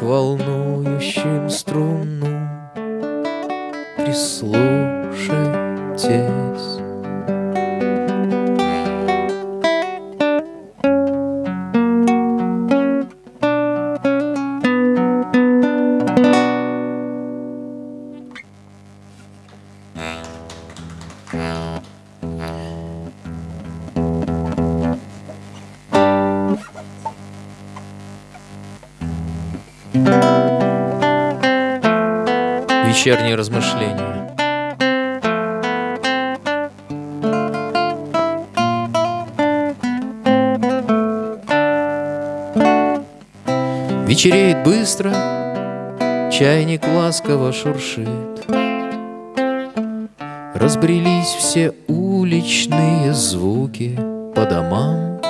к волнующим струнам прислушайтесь. Вечерние размышления. Вечереет быстро, чайник ласково шуршит. Разбрелись все уличные звуки по домам.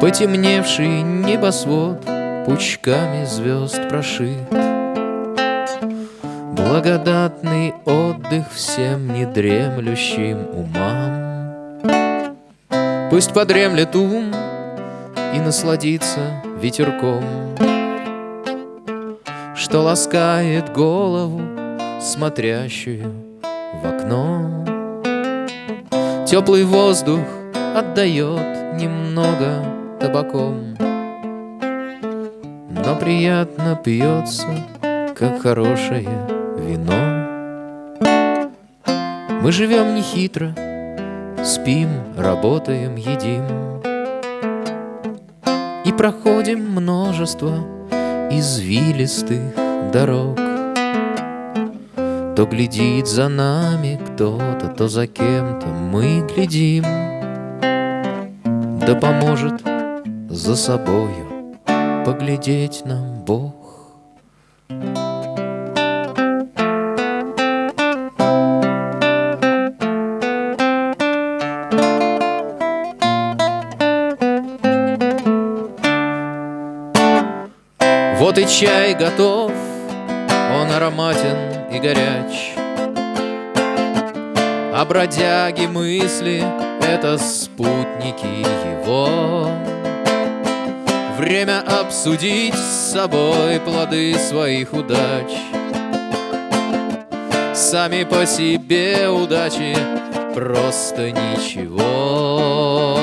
Потемневший небосвод пучками звезд прошит. Благодатный отдых всем недремлющим умам. Пусть подремлет ум и насладится ветерком, Что ласкает голову, смотрящую в окно. Теплый воздух отдает немного табаком, Но приятно пьется, как хорошее вино. Мы живем нехитро, спим, работаем, едим И проходим множество извилистых дорог. То глядит за нами кто-то, то за кем-то мы глядим. Да поможет за собою поглядеть нам Бог. Чай готов, он ароматен и горяч. А бродяги мысли — это спутники его. Время обсудить с собой плоды своих удач. Сами по себе удачи просто ничего.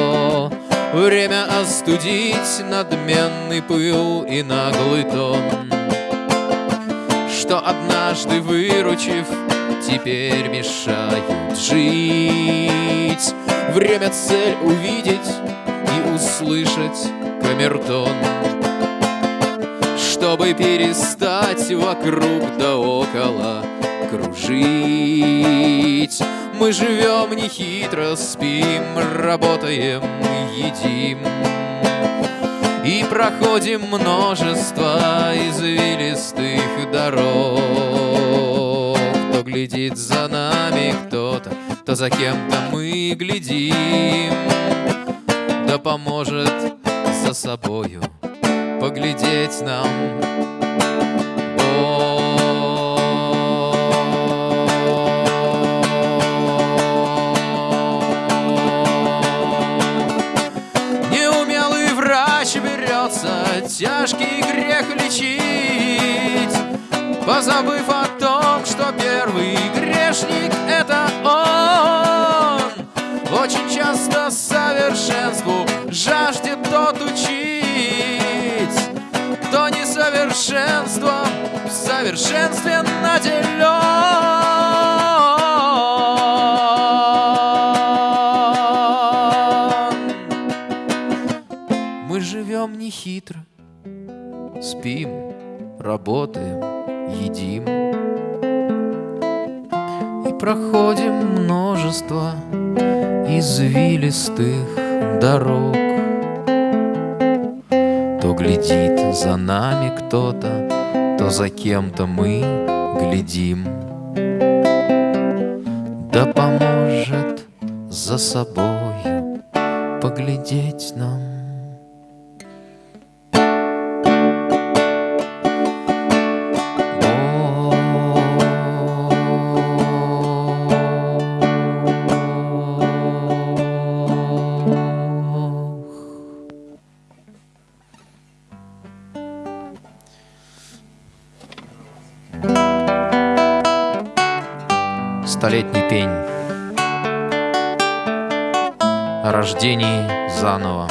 Время остудить надменный пыл и наглый тон. Что однажды выручив, теперь мешают жить. Время цель увидеть и услышать камертон. Чтобы перестать вокруг да около кружить мы живем нехитро, спим, работаем, едим. И проходим множество извилистых дорог. Кто глядит за нами кто-то, то за кем-то мы глядим. Да поможет за собою поглядеть нам тяжкий грех лечить, Позабыв о том, что первый грешник — это он. Очень часто совершенству жаждет тот учить, Кто несовершенством в совершенстве наделен. Спим, работаем, едим. И проходим множество извилистых дорог. То глядит за нами кто-то, то за кем-то мы глядим. Да поможет за собою поглядеть нам столетний пень. О рождении заново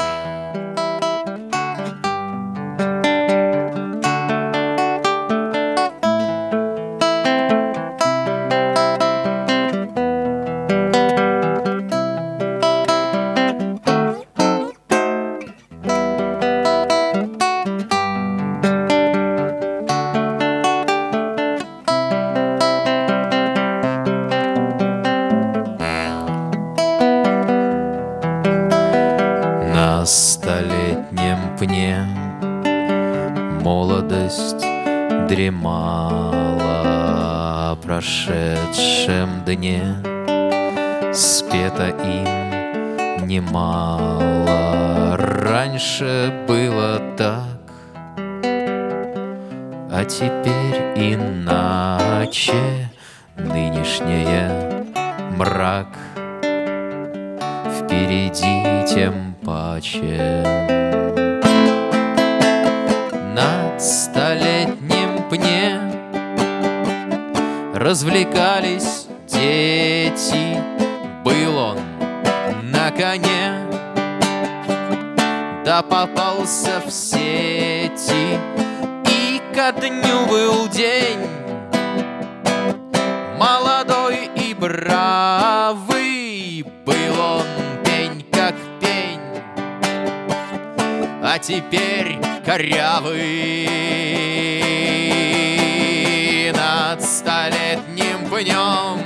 столетнем пне. Молодость дремала О прошедшем дне. Спето им немало. Раньше было так А теперь иначе. Нынешнее мрак Впереди тем паче Над столетним пне Развлекались дети. Был он на коне Да попался в сети. И ко дню был день теперь корявый. Над столетним пнем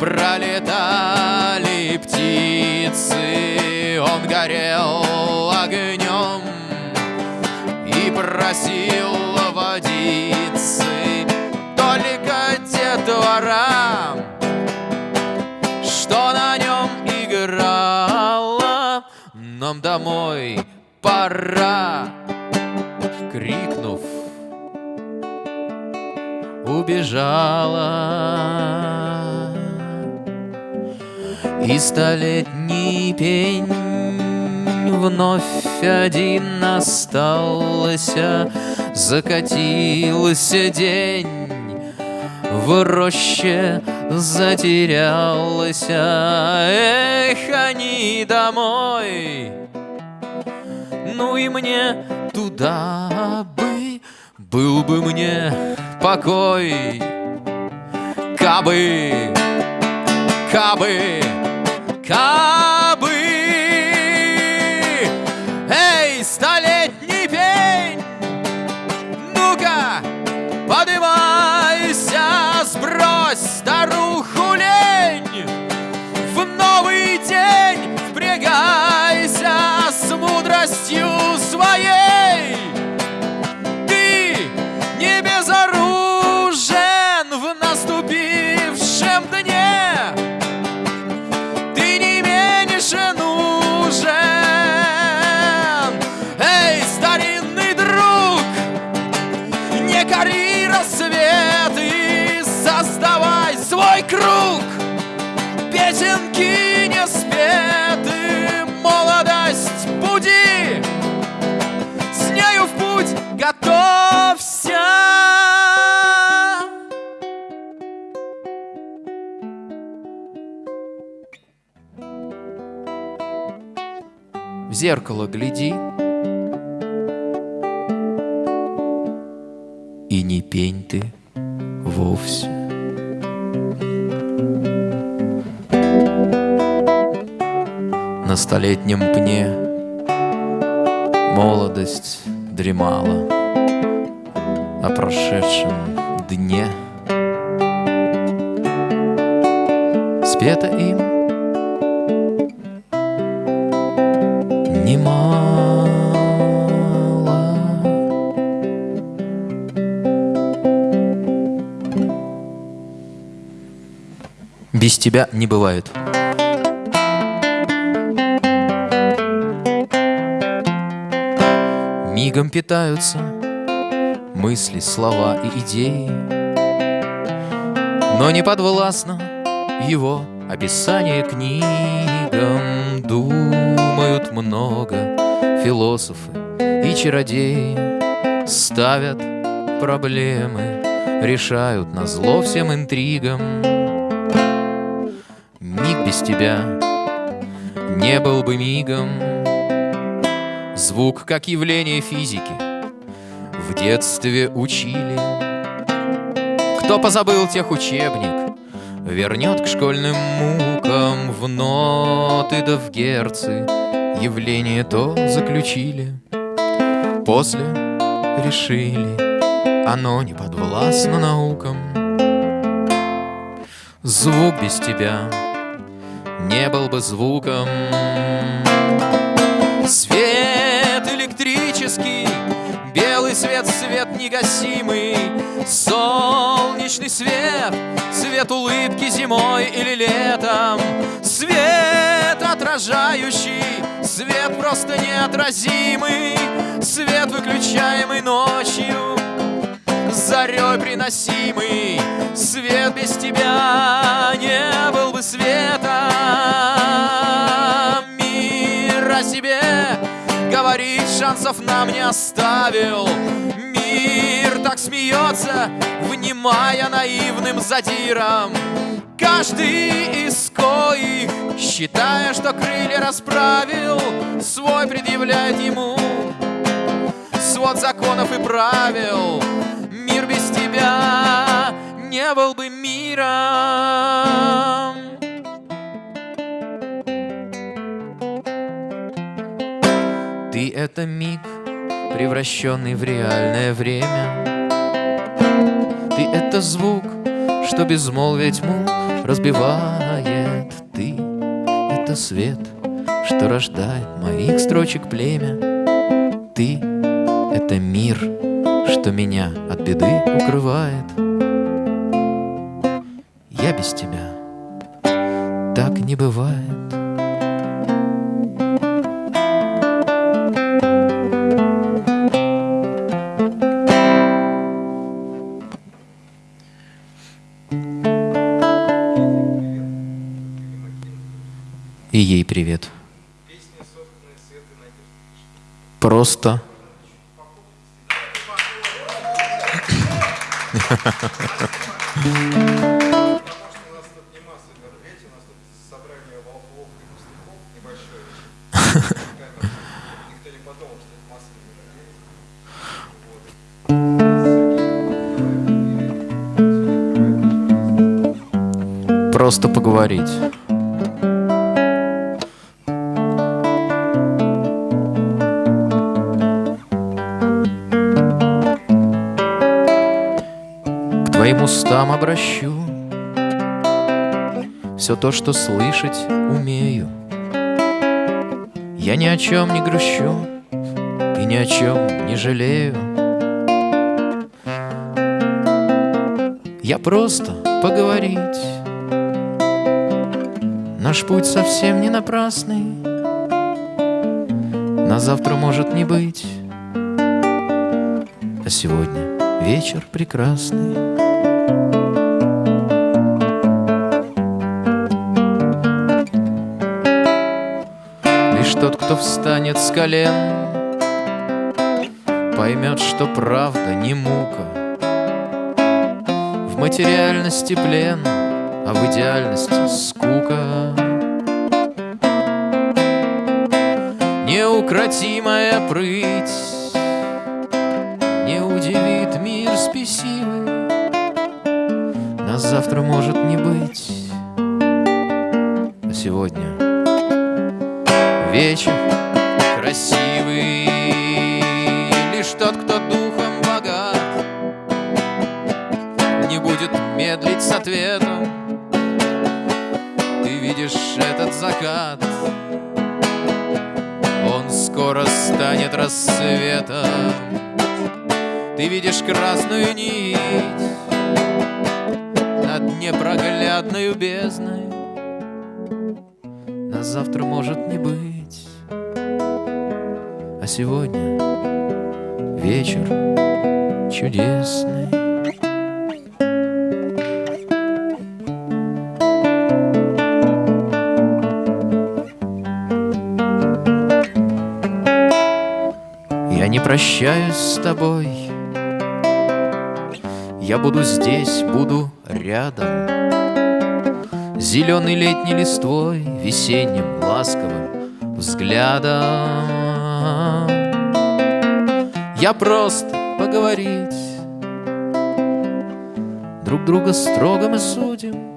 Пролетали птицы. Он горел огнем И просил водицы. Только детвора Что на нем играла Нам домой пора Крикнув. Убежала. И столетний пень Вновь один остался. Закатился день В роще затерялась Эх, они домой Ну и мне туда бы Был бы мне покой. Кабы, кабы, кабы зеркало гляди. И не пень ты вовсе. На столетнем пне Молодость дремала О прошедшем дне Спето им Без тебя не бывает. Мигом питаются мысли, слова и идеи, но не подвластно его описание книгам. Думают много философы и чародеи, ставят проблемы, решают на зло всем интригам. Без тебя не был бы мигом. Звук, как явление физики, в детстве учили. Кто позабыл тех учебник, вернет к школьным мукам в ноты да в герцы. Явление то заключили, после решили, оно не подвластно наукам. Звук без тебя не был бы звуком. Свет электрический, белый свет, свет негасимый, солнечный свет, свет улыбки зимой или летом, свет отражающий, свет просто неотразимый, свет выключаемый ночью зарей приносимый Свет без тебя не был бы света Мир о себе говорит, шансов нам не оставил. Мир так смеется, внимая наивным задиром Каждый из коих, считая, что крылья расправил Свой предъявляет ему. Свод законов и правил тебя не был бы миром. Ты — это миг, превращенный в реальное время. Ты — это звук, что безмолвие тьму разбивает. Ты — это свет, что рождает моих строчек племя. Ты — это мир, что меня от беды укрывает. Я без тебя так не бывает. И ей привет. Просто Просто поговорить. Обращу. Все то, что слышать умею. Я ни о чем не грущу И ни о чем не жалею. Я просто поговорить. Наш путь совсем не напрасный. На завтра может не быть. А сегодня вечер прекрасный тот, кто встанет с колен, Поймет, что правда не мука. В материальности плен, а в идеальности скука. Неукротимая прыть Не удивит мир спесивый, Нас завтра может не быть, а сегодня вечер красивый Лишь тот, кто духом богат. Не будет медлить с ответом. Ты видишь этот закат. Он скоро станет рассветом. Ты видишь красную нить Над непроглядной бездной. Нас завтра может не быть а сегодня вечер чудесный. Я не прощаюсь с тобой, Я буду здесь, буду рядом. Зеленой летней листвой, весенним ласковым взглядом Я просто поговорить. Друг друга строго мы судим.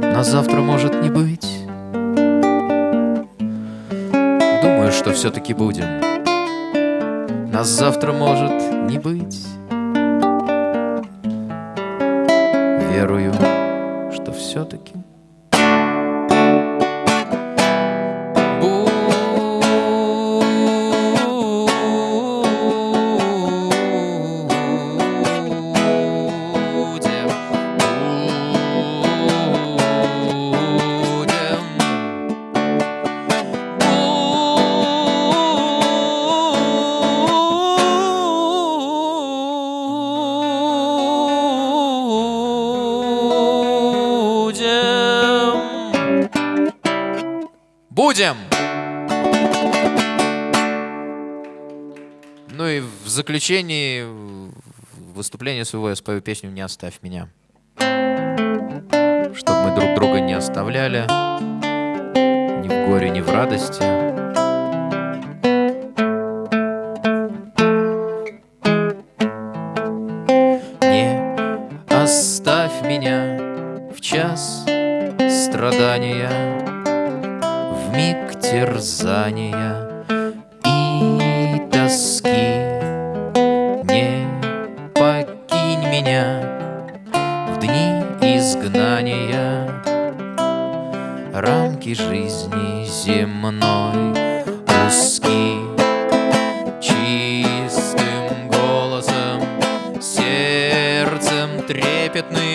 На завтра может не быть. Думаю, что все-таки будем. Нас завтра может не быть в заключении выступления своего я спою песню «Не оставь меня». Чтобы мы друг друга не оставляли ни в горе, ни в радости. Рамки жизни земной узки. Чистым голосом, сердцем трепетным,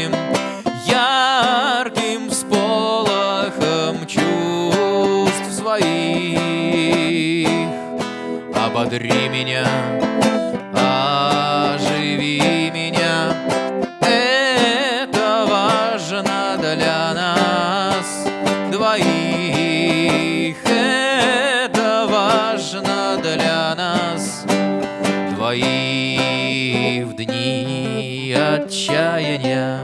двоих в дни отчаяния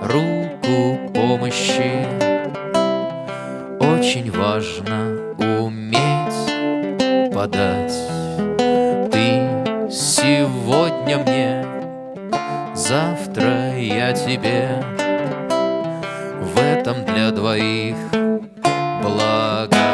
руку помощи очень важно уметь подать. Ты сегодня мне, завтра я тебе. В этом для двоих благодать.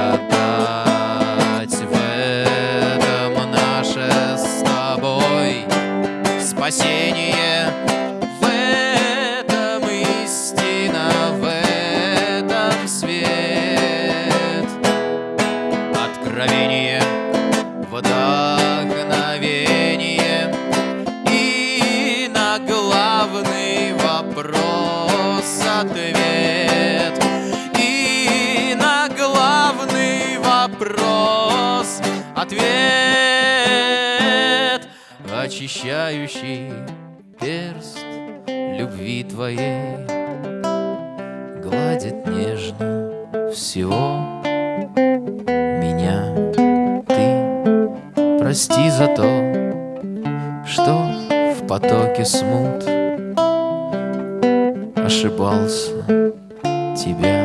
Очищающий перст любви твоей. Гладит нежно всего Прости за то, что в потоке смут Ошибался тебя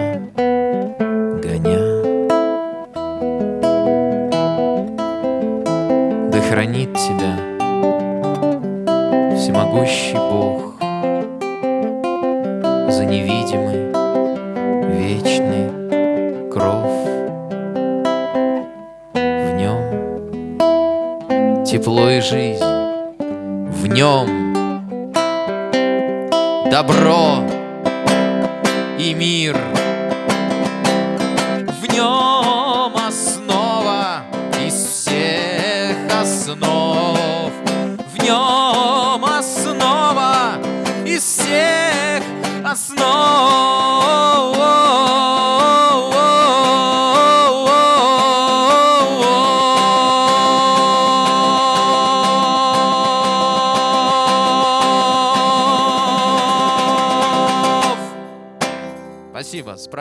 всемогущий Бог За невидимый вечный кров. Тепло и жизнь. В нем добро и мир. В нем основа из всех основ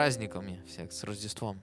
праздниками всех, с Рождеством.